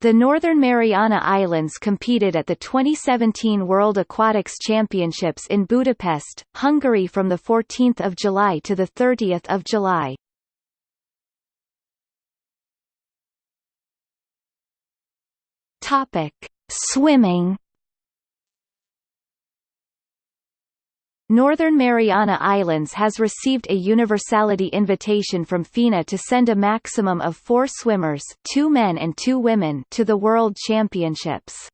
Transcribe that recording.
The Northern Mariana Islands competed at the 2017 World Aquatics Championships in Budapest, Hungary from 14 July to 30 July. Swimming. Northern Mariana Islands has received a universality invitation from FINA to send a maximum of four swimmers two men and two women to the World Championships.